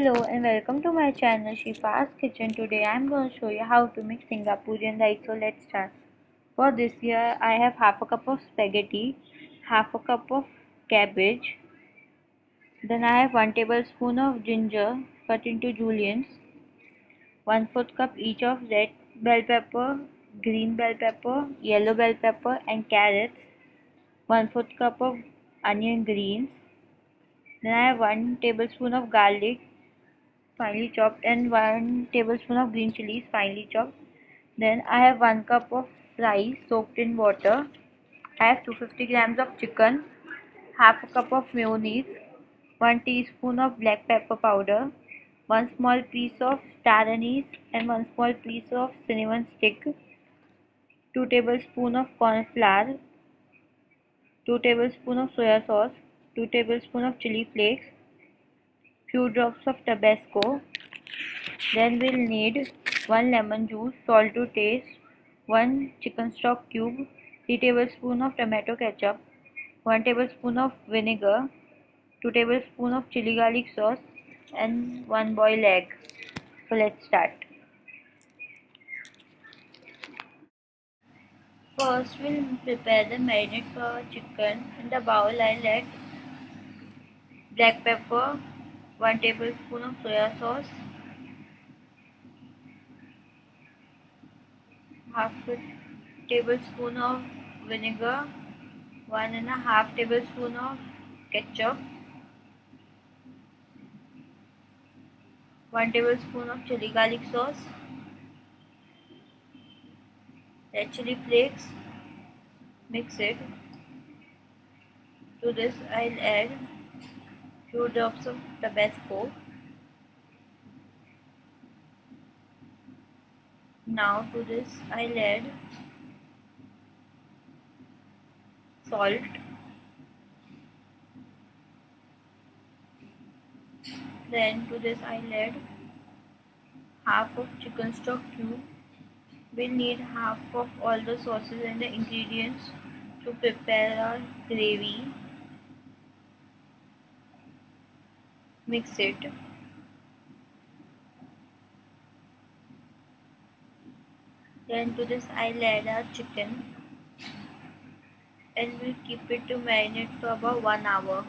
Hello and welcome to my channel Shifa's Kitchen. Today I am going to show you how to make Singaporean rice. So let's start. For this year I have half a cup of spaghetti, half a cup of cabbage. Then I have 1 tablespoon of ginger cut into juliennes, 1 4th cup each of red bell pepper, green bell pepper, yellow bell pepper and carrots, 1 4th cup of onion greens. Then I have 1 tablespoon of garlic finely chopped and 1 tablespoon of green chilies finely chopped. Then I have 1 cup of rice soaked in water. I have 250 grams of chicken, half a cup of mayonnaise, 1 teaspoon of black pepper powder, 1 small piece of star anise and 1 small piece of cinnamon stick, 2 tablespoons of corn flour, 2 tablespoons of soya sauce, 2 tablespoons of chili flakes, few drops of tabasco. Then we'll need 1 lemon juice salt to taste 1 chicken stock cube 3 tablespoon of tomato ketchup 1 tablespoon of vinegar 2 tablespoon of chili garlic sauce and 1 boiled egg. So let's start. First we'll prepare the marinade for chicken in the bowl. I'll add black pepper 1 tablespoon of soya sauce half a tablespoon of vinegar one and a half tablespoon of ketchup 1 tablespoon of chili garlic sauce red chili flakes mix it. To this I'll add few drops of Tabasco. Now to this I'll add salt. Then to this I'll add half of chicken stock cube. We'll need half of all the sauces and the ingredients to prepare our gravy mix it. Then to this I'll add our uh, chicken. And we'll keep it to marinate for about one hour.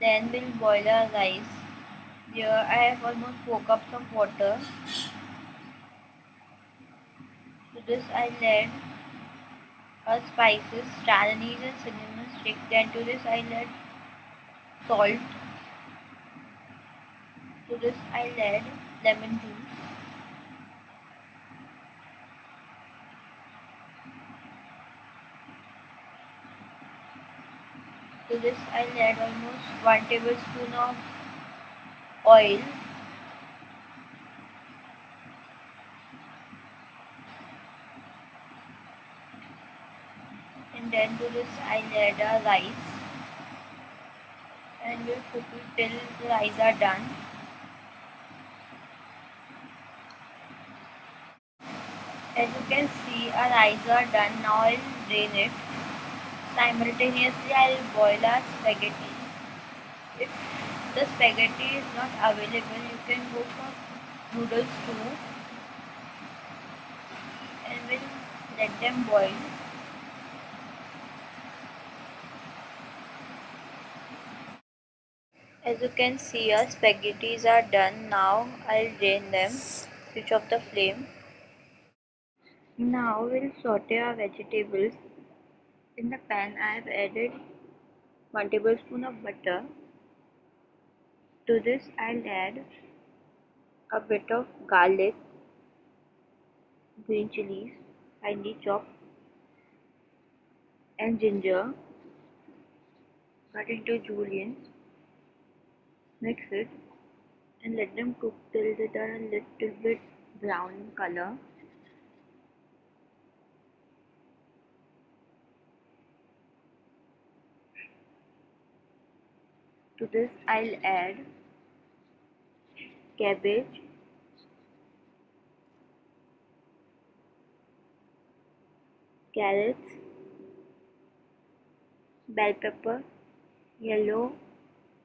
Then we'll boil our rice. Here I have almost 4 cups of water this add uh, spices, star anise cinnamon stick. Then to this I'll add salt. To this I'll add lemon juice. To this I'll add almost 1 tablespoon of oil and then to this I'll add a rice. And we'll cook it till the rice are done. As you can see our rice are done. Now I'll drain it. Simultaneously I'll boil our spaghetti. If the spaghetti is not available you can go for noodles too. And we'll let them boil As you can see our spaghettis are done. Now I'll drain them. Switch off the flame. Now we'll saute our vegetables. In the pan I have added 1 tablespoon of butter. To this I'll add a bit of garlic green chilies finely chopped and ginger cut into juliennes Mix it. And let them cook till they turn a little bit brown in color. To this I'll add cabbage, carrots, bell pepper, yellow,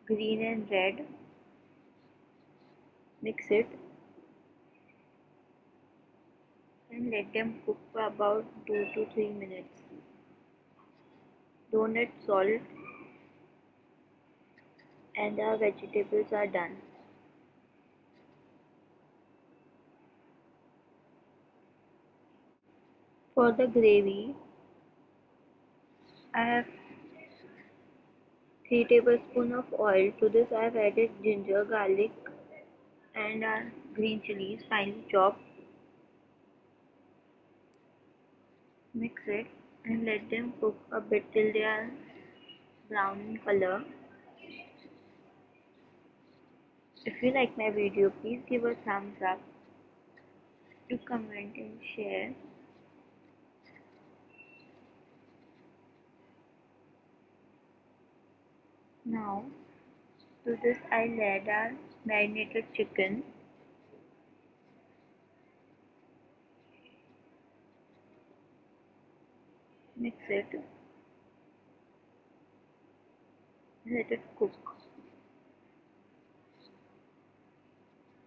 green and red. Mix it and let them cook for about 2 to 3 minutes. Don't add salt and our vegetables are done. For the gravy, I have 3 tablespoons of oil. To this I have added ginger, garlic and green chilies finely chopped. Mix it and let them cook a bit till they are brown in color. If you like my video, please give a thumbs up, to comment and share. Now, to this I'll add our marinated chicken. Mix it. Let it cook.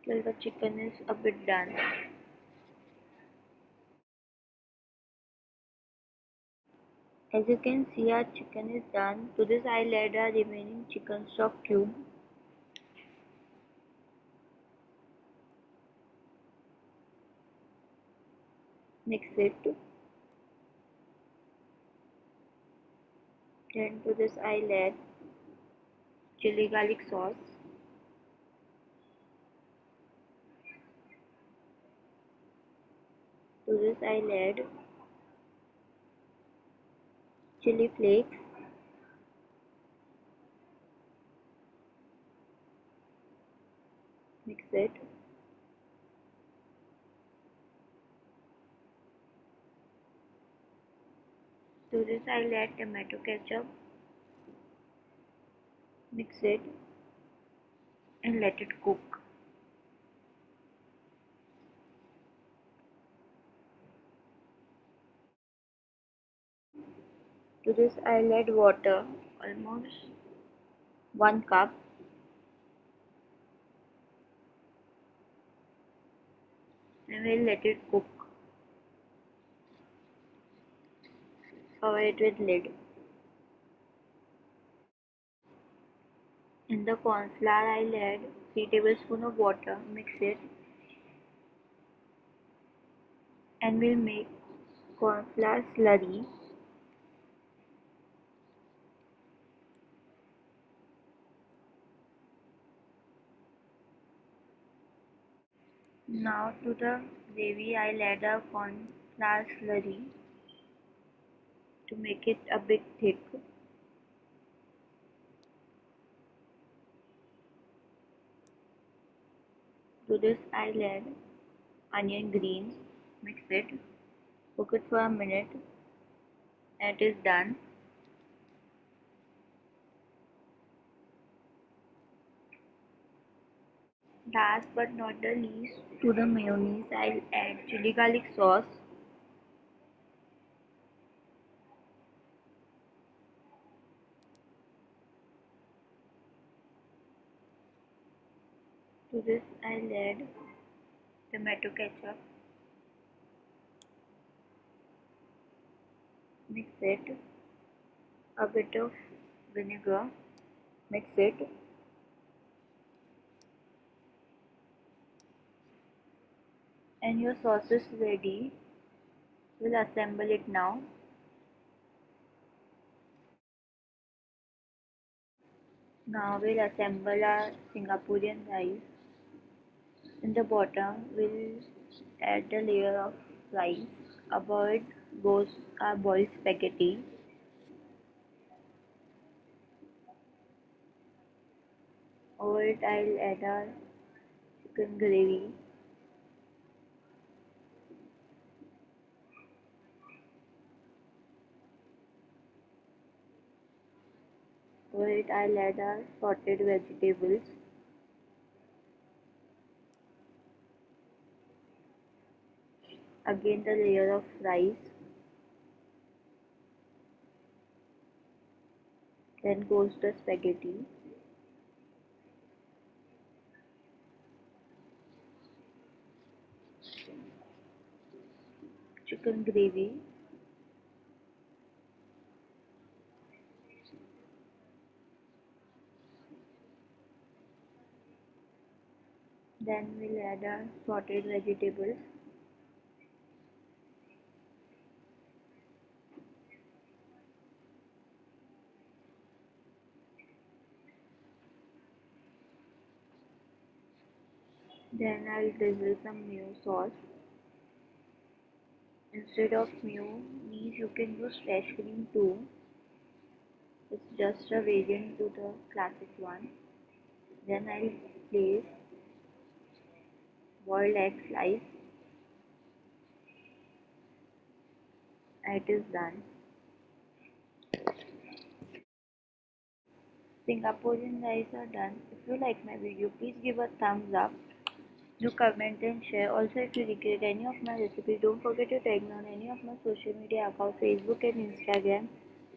till the chicken is a bit done. As you can see our chicken is done. To this I'll add our remaining chicken stock cube. Mix it. Then to this I'll add chili garlic sauce. To this I'll add chili flakes. Mix it. To this I'll add tomato ketchup. Mix it and let it cook To this I'll add water, almost 1 cup. And we'll let it cook. Cover it with lid. In the corn flour I'll add 3 tablespoon of water, mix it and we'll make corn flour slurry Now to the gravy I'll add a corn flour slurry to make it a bit thick. To this I'll add onion greens, mix it, cook it for a minute and it is done. Last but not the least, to the mayonnaise, I'll add chili garlic sauce. To this, I'll add tomato ketchup. Mix it. A bit of vinegar. Mix it. And your sauce is ready. We'll assemble it now. Now we'll assemble our Singaporean rice. In the bottom we'll add a layer of rice. Above it goes our boiled spaghetti. Over it I'll add our chicken gravy Over it I'll add our sorted vegetables. Again the layer of rice. then goes the spaghetti chicken gravy then we'll add our sorted vegetables then I'll drizzle some mayo sauce. Instead of mayonnaise you can use fresh cream too. It's just a variant to the classic one. Then I'll place boiled egg slice it is done Singaporean rice are done. If you like my video, please give a thumbs up. Do comment and share. Also, if you recreate any of my recipes, don't forget to tag me on any of my social media accounts, Facebook and Instagram.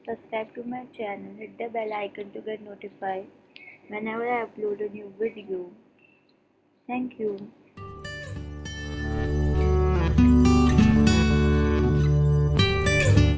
Subscribe to my channel. Hit the bell icon to get notified whenever I upload a new video. Thank you.